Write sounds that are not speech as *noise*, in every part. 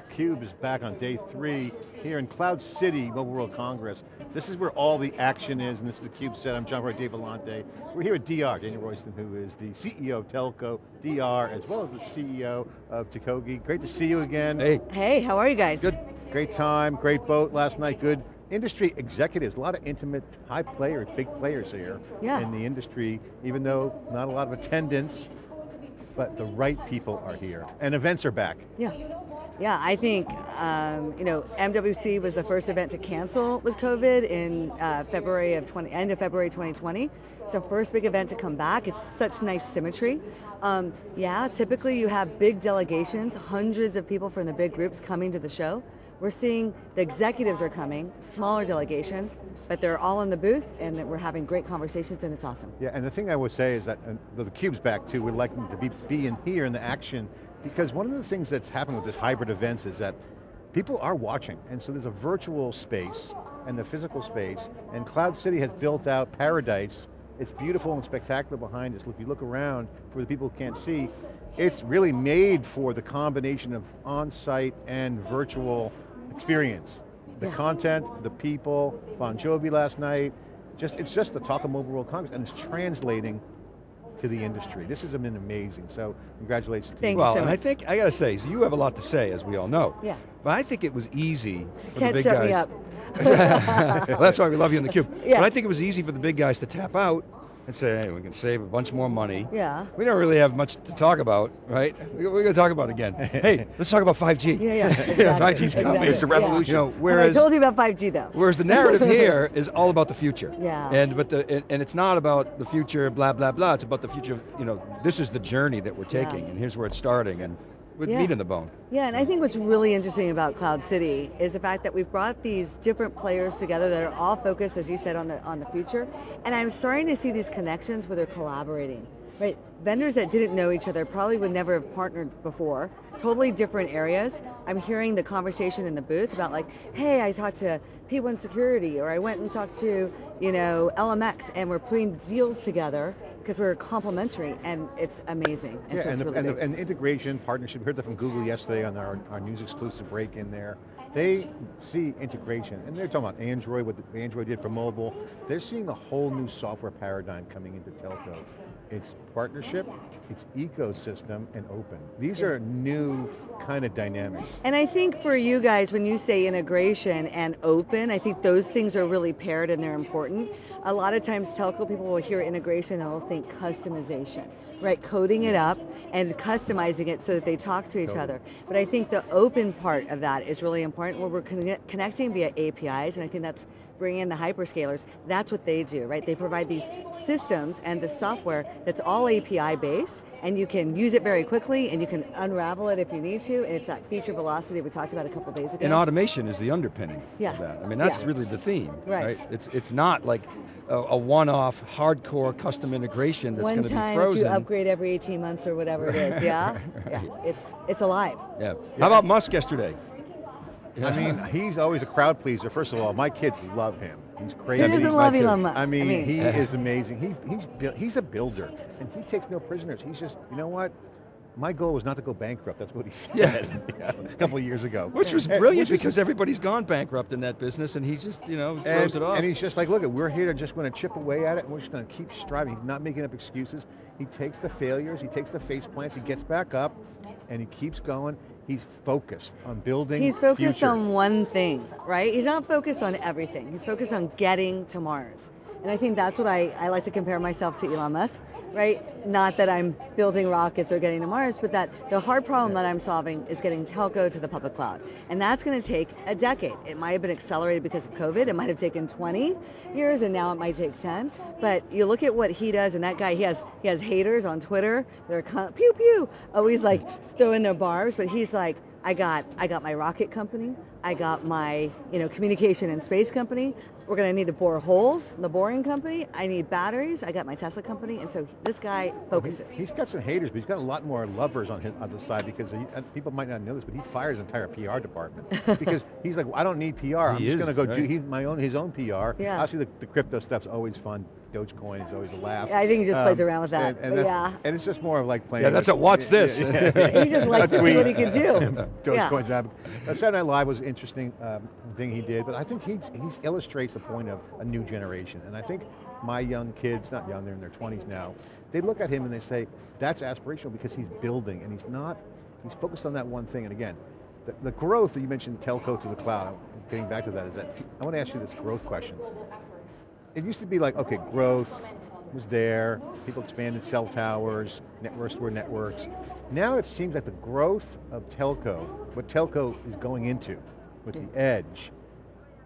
CUBE is back on day three here in Cloud City Mobile World Congress. This is where all the action is, and this is the CUBE set. I'm John Furrier Dave Vellante. We're here at DR, Danielle Royston, who is the CEO of Telco DR, as well as the CEO of Totogi. Great to see you again. Hey. Hey, how are you guys? Good, great time, great boat last night, good industry executives, a lot of intimate, high players, big players here yeah. in the industry, even though not a lot of attendance, but the right people are here. And events are back. Yeah. Yeah, I think, um, you know, MWC was the first event to cancel with COVID in uh, February of 20, end of February 2020. It's the first big event to come back. It's such nice symmetry. Um, yeah, typically you have big delegations, hundreds of people from the big groups coming to the show. We're seeing the executives are coming, smaller delegations, but they're all in the booth and that we're having great conversations and it's awesome. Yeah, and the thing I would say is that the CUBE's back too, we'd like to be, be in here in the action because one of the things that's happened with this hybrid events is that people are watching, and so there's a virtual space and the physical space, and Cloud City has built out Paradise. It's beautiful and spectacular behind us. If you look around, for the people who can't see, it's really made for the combination of on-site and virtual experience. The yeah. content, the people, Bon Jovi last night, just it's just the talk of Mobile World Congress, and it's translating to the industry. This has been amazing, so congratulations Thank you. Well, so and I think, I got to say, so you have a lot to say, as we all know. Yeah. But I think it was easy for Can't the big guys. shut guys. me up. *laughs* well, that's why we love you in the cube. *laughs* Yeah. But I think it was easy for the big guys to tap out and say, hey, we can save a bunch more money. Yeah. We don't really have much to talk about, right? We- We're going to talk about it again. *laughs* hey, let's talk about 5G. Yeah, yeah, *laughs* exactly. 5G's coming. exactly. It's a revolution. You know, And whereas I told you about 5G though. Whereas the narrative *laughs* here is all about the future. Yeah. And but the and, and it's not about the future, blah blah blah. It's about the future. Of, you know, this is the journey that we're taking, Yeah. and here's where it's starting, and with Yeah. meat in the bone. Yeah, and I think what's really interesting about Cloud City is the fact that we've brought these different players together that are all focused, as you said, on the on the future. And I'm starting to see these connections where they're collaborating. Right? Vendors that didn't know each other probably would never have partnered before. Totally different areas. I'm hearing the conversation in the booth about like, hey, I talked to P1 Security, or I went and talked to, you know, LMX, and we're putting deals together because we're complementary, and it's amazing. And Yeah, so and, the, really and, the, and the integration, partnership, we heard that from Google yesterday on our, our news exclusive break in there. They see integration, and they're talking about Android, what Android did for mobile. They're seeing a whole new software paradigm coming into telco. It's partnership, it's ecosystem, and open. These are new kind of dynamics. And I think for you guys, when you say integration and open, I think those things are really paired and they're important. A lot of times telco people will hear integration and they'll think customization, right? Coding it up and customizing it so that they talk to each Totally. other. But I think the open part of that is really important where we're conne- connecting via APIs and I think that's bringing in the hyperscalers, that's what they do, right? They provide these systems and the software that's all API based and you can use it very quickly and you can unravel it if you need to and it's that feature velocity that we talked about a couple days ago. And automation is the underpinning Yeah. of that. I mean, that's Yeah. really the theme, Right. It's it's not like a, a one-off hardcore custom integration that's One going to be frozen. you upgrade every 18 months or whatever it is, *laughs* yeah? Yeah, it's, it's alive. yeah. How about Musk yesterday? I mean, he's always a crowd pleaser. First of all, my kids love him. He's crazy. Who doesn't love. Elon Musk? I mean, he *laughs* is amazing. He, he's, he's a builder, and he takes no prisoners. He's just, you know what? My goal was not to go bankrupt, that's what he said Yeah. *laughs* a couple of years ago. Which was brilliant which is- because everybody's gone bankrupt in that business and he just, you know, throws and, it off. and he's just like, look, we're here to just going to chip away at it, and we're just going to keep striving. He's not making up excuses. He takes the failures, he takes the face plants, he gets back up, and he keeps going. He's focused on building He's focused future. on one thing, right? He's not focused on everything. He's focused on getting to Mars. And I think that's what I, I like to compare myself to Elon Musk, right? Not that I'm building rockets or getting to Mars, but that the hard problem that I'm solving is getting telco to the public cloud. And that's going to take a decade. It might have been accelerated because of COVID. It might have taken 20 years and now it might take 10. But you look at what he does and that guy, he has, he has haters on Twitter. They're pew pew, always like throwing their barbs, but he's like, I got, I got my rocket company. I got my, you know, communication and space company. We're going to need to bore holes, the boring company. I need batteries. I got my Tesla company. And so this guy focuses. He's got some haters, but he's got a lot more lovers on his on the side because he, and people might not know this, but he fired his entire PR department *laughs* because he's like, I don't need PR. I'm He just going to go do right. he, my own his own PR. Yeah. Obviously, the, the crypto stuff's always fun. Dogecoin is always a laugh. I think he just plays around with that, And, and, yeah. and it's just more of like playing. Yeah, that's with- a watch this. He just likes to see what he can do. *laughs* Yeah. Dogecoin's happening. Uh, Saturday Night Live was an interesting um, thing he did, but I think he he illustrates the point of a new generation. And I think my young kids, not young, they're in their 20s now, they look at him and they say, that's aspirational because he's building and he's not, he's focused on that one thing. And again, the, the growth that you mentioned, telco to the cloud, getting back to that, is that, I want to ask you this growth question. It used to be like, okay, growth was there, people expanded cell towers, networks were networks. Now it seems like the growth of telco, what telco is going into with the edge,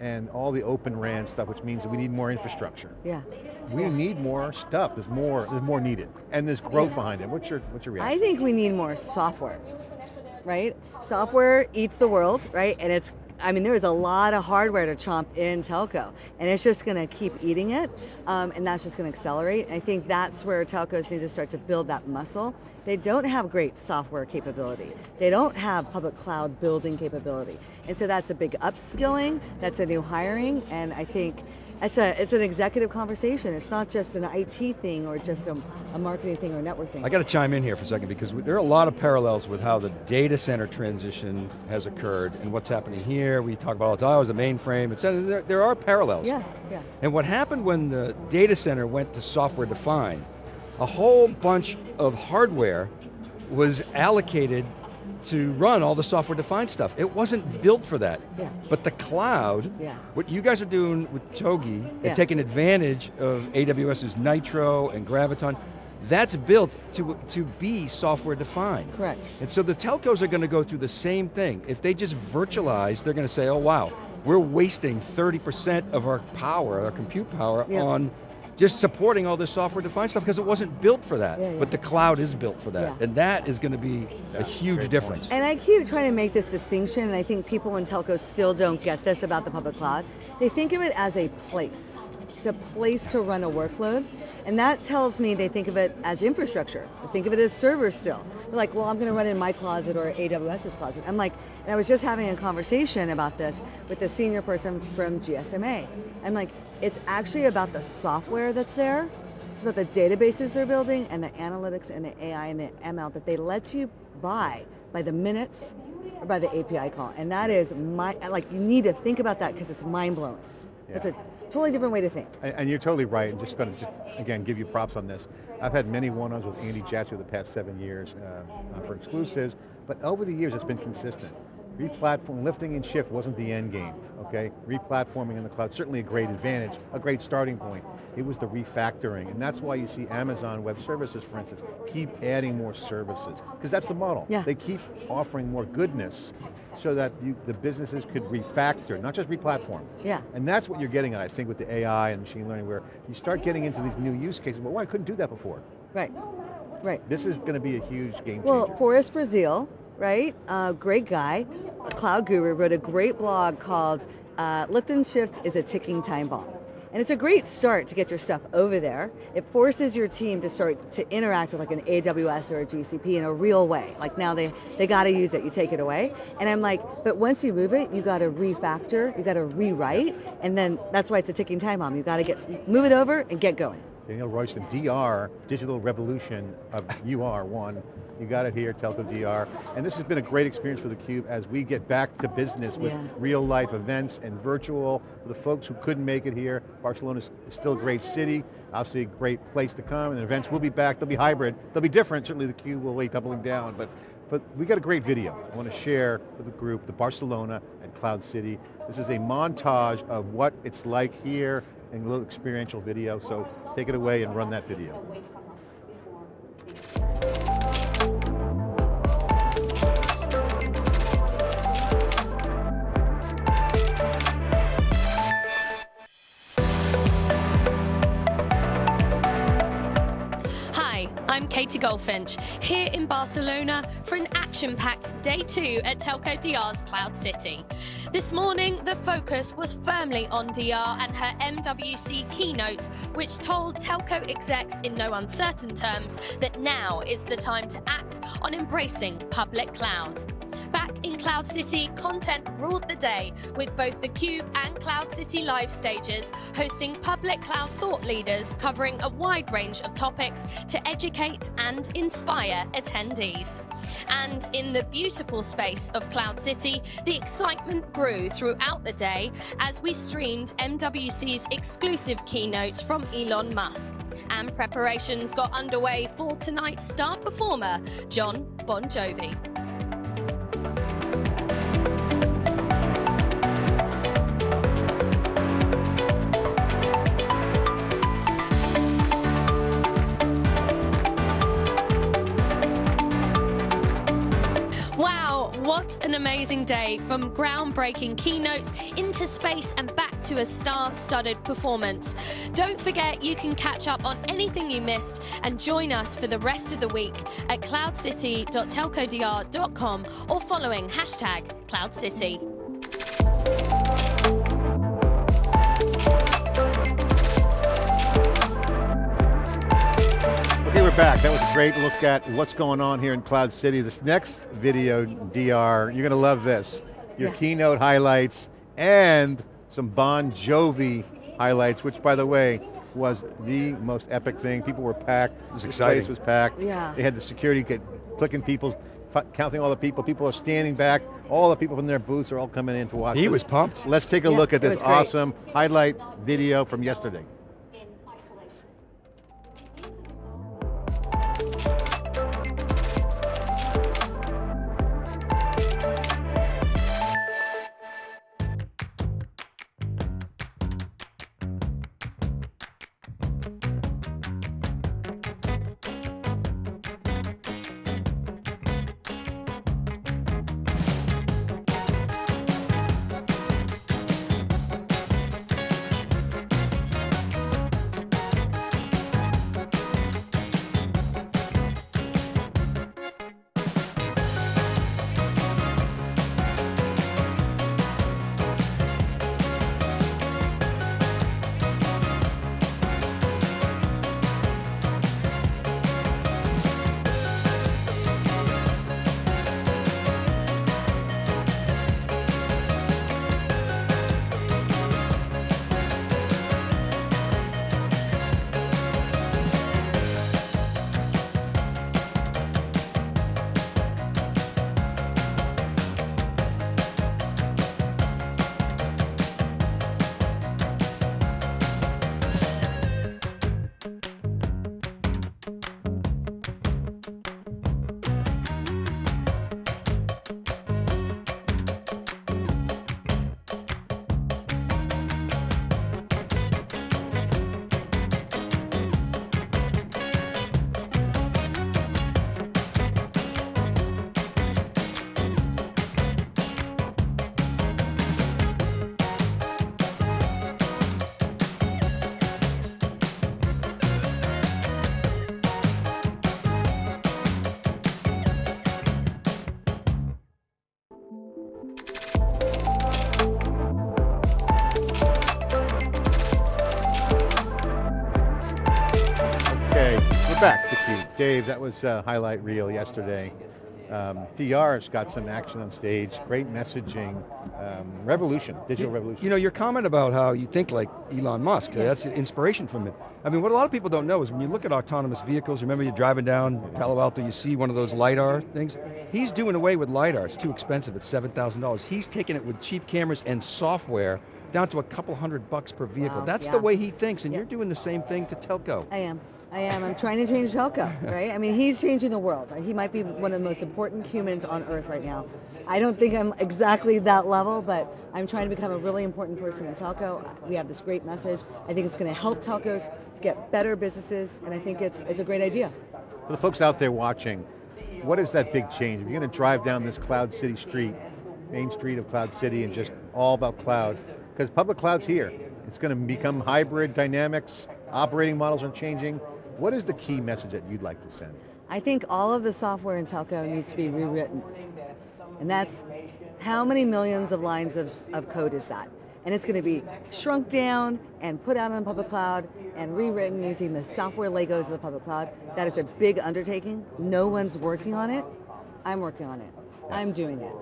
and all the open RAN stuff, which means that we need more infrastructure. Yeah. We need more stuff, there's more, there's more needed. And there's growth behind it. What's your, what's your I think we need more software, right? Software eats the world, right? And it's, I mean, there is a lot of hardware to chomp in telco, and it's just going to keep eating it, um, and that's just going to accelerate. I think that's where telcos need to start to build that muscle. They don't have great software capability. They don't have public cloud building capability. And so that's a big upskilling, that's a new hiring, and I think it's, a, it's an executive conversation. It's not just an IT thing or just a, a marketing thing or network thing. I got to chime in here for a second because we, there are a lot of parallels with how the data center transition has occurred and what's happening here. We talk about all the time, oh, it was a mainframe, et cetera. There, there are parallels. Yeah, yeah. And what happened when the data center went to software defined, a whole bunch of hardware was allocated to run all the software defined stuff. It wasn't built for that. Yeah. But the cloud, Yeah. what you guys are doing with Totogi, Yeah. and taking advantage of AWS's Nitro and Graviton, that's built to, to be software defined. Correct. And so the telcos are going to go through the same thing. If they just virtualize, they're going to say, oh wow, we're wasting 30% of our power, our compute power, on just supporting all this software defined stuff because it wasn't built for that. Yeah, yeah. But the cloud is built for that. Yeah. And that is going to be a huge great difference. And I keep trying to make this distinction, and I think people in telco still don't get this about the public cloud. They think of it as a place. It's a place to run a workload, and that tells me they think of it as infrastructure. They think of it as servers still. They're like, well, I'm going to run in my closet or AWS's closet. I'm like, and I was just having a conversation about this with the senior person from GSMA. I'm like, it's actually about the software that's there. It's about the databases they're building and the analytics and the AI and the ML that they let you buy by the minutes or by the API call. And that is my, like you need to think about that because it's mind blowing. It's a Yeah. Totally different way to think. And, and you're totally right, and just going to just, again, give you props on this. I've had many one-ons with Andy Jassy over the past seven years uh, for exclusives, but over the years it's been consistent. Replatform, lifting and shift wasn't the end game, okay? Replatforming in the cloud, certainly a great advantage, a great starting point. It was the refactoring, and that's why you see Amazon Web Services, for instance, keep adding more services, because that's the model. Yeah. They keep offering more goodness so that you, the businesses could refactor, not just replatform. Yeah. And that's what you're getting at, I think, with the AI and machine learning, where you start getting into these new use cases, well, why couldn't do that before? Right, right. This is going to be a huge game changer. Well, Forrest Brazeal, right? Uh, great guy, cloud guru, wrote a great blog called uh, Lift and Shift is a Ticking Time Bomb. And it's a great start to get your stuff over there. It forces your team to start to interact with like an AWS or a GCP in a real way. Like now they, they gotta use it, you take it away. And I'm like, but once you move it, you gotta refactor, you gotta rewrite, and then that's why it's a ticking time bomb. You gotta get, move it over and get going. Danielle Royston, DR, Digital Revolution of UR1. You got it here, Telco DR. And this has been a great experience for theCUBE as we get back to business with Yeah. real life events and virtual. For the folks who couldn't make it here, Barcelona is still a great city, obviously a great place to come, and the events will be back, they'll be hybrid, they'll be different, certainly theCUBE will wait doubling down, but but we got a great video I want to share with the group, the Barcelona and Cloud City. This is a montage of what it's like here a little experiential video, so take it away and run that video. Hi, I'm Katie Goldfinch, here in Barcelona for an action-packed day two at Telco DR's Cloud City. This morning, the focus was firmly on DR and her MWC keynote, which told telco execs in no uncertain terms that now is the time to act on embracing public cloud. In Cloud City, content ruled the day with both the Cube and Cloud City live stages hosting public cloud thought leaders covering a wide range of topics to educate and inspire attendees. And in the beautiful space of Cloud City, the excitement grew throughout the day as we streamed MWC's exclusive keynote from Elon Musk. And preparations got underway for tonight's star performer, Jon Bon Jovi. An amazing day from groundbreaking keynotes into space and back to a star-studded performance. Don't forget you can catch up on anything you missed and join us for the rest of the week at cloudcity.telcodr.com or following hashtag CloudCity. Back. That was a great look at what's going on here in Cloud City. This next video, DR, you're going to love this. Your Yeah. keynote highlights and some Bon Jovi highlights, which by the way, was the most epic thing. People were packed. It was This exciting. place was packed. Yeah. They had the security get, clicking people, counting all the people. People are standing back. All the people from their booths are all coming in to watch He this. was pumped. Let's take a Yeah, look at this awesome highlight video from yesterday. Okay, we're back, theCUBE. Dave, that was a highlight reel yesterday. Um, DR's got some action on stage, great messaging, um, revolution, digital revolution. You know, your comment about how you think like Elon Musk, that's inspiration from it. I mean, what a lot of people don't know is when you look at autonomous vehicles, remember you're driving down Palo Alto, you see one of those LiDAR things? He's doing away with LiDAR, it's too expensive, it's $7,000. He's taking it with cheap cameras and software down to a couple hundred bucks per vehicle. Wow, That's yeah. the way he thinks, and Yeah. you're doing the same thing to telco. I am. I am. I'm trying to change telco, right? I mean, he's changing the world. He might be one of the most important humans on earth right now. I don't think I'm exactly that level, but I'm trying to become a really important person in telco. We have this great message. I think it's going to help telcos get better businesses, and I think it's, it's a great idea. For the folks out there watching, what is that big change? If you're going to drive down this Cloud City street, main street of Cloud City and just all about cloud, because public cloud's here. It's going to become hybrid dynamics, operating models are changing. What is the key message that you'd like to send? I think all of the software in telco needs to be rewritten. And that's, how many millions of lines of, of code is that? And it's going to be shrunk down and put out on the public cloud and rewritten using the software Legos of the public cloud. That is a big undertaking. No one's working on it. I'm working on it. I'm doing it.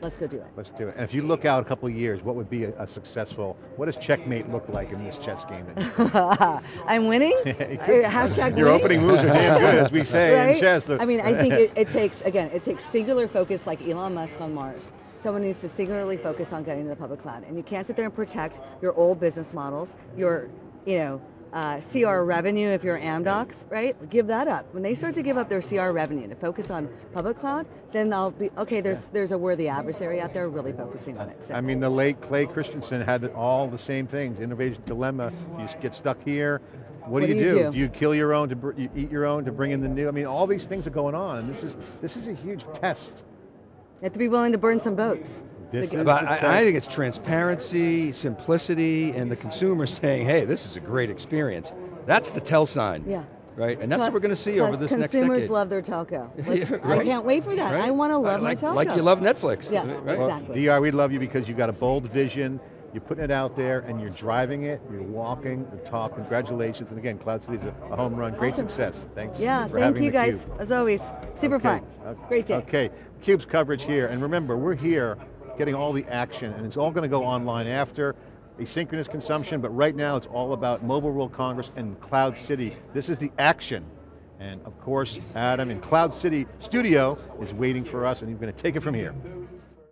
Let's go do it. Let's do it. And if you look out a couple of years, what would be a, a successful, what does checkmate look like in this chess game? *laughs* I'm winning? *laughs* Uh, Hashtag Your winning? opening moves are damn good, as we say in chess. I mean, I think it, it *laughs* takes, again, it takes singular focus like Elon Musk on Mars. Someone needs to singularly focus on getting to the public cloud. And you can't sit there and protect your old business models, your, you know, uh, CR revenue if you're Amdocs, right? Give that up. When they start to give up their CR revenue to focus on public cloud, then I'll be, okay, there's, there's a worthy adversary out there really focusing on it. So. I mean, the late Clay Christensen had all the same things, innovation dilemma, you get stuck here, what, do, you, do? do? You kill your own, to br- you eat your own to bring in the new? I mean, all these things are going on, and this is, this is a huge test. You have to be willing to burn some boats. To This is- But I, I think it's transparency, simplicity, and the consumer *laughs* saying, hey, this is a great experience. That's the tell sign. Yeah. Right, and that's what we're going to see over this next Consumers love their telco. *laughs* Let's- Yeah, I can't wait for that. I want to love like, my telco. Like you love Netflix. Yes, right? Well, Exactly. DR, we love you because you've got a bold vision, you're putting it out there, and you're driving it, you're walking the talk, congratulations, and again, Cloud City's a, a home run, great Awesome. success, thanks Yeah, for thank you guys, Cube. as always. Super Okay. fun. Okay. Great day. Okay, CUBE's coverage here, and remember, we're here getting all the action, and it's all going to go online after, asynchronous consumption, but right now it's all about Mobile World Congress and Cloud City. This is the action. And of course, Adam in Cloud City Studio is waiting for us, and he's going to take it from here.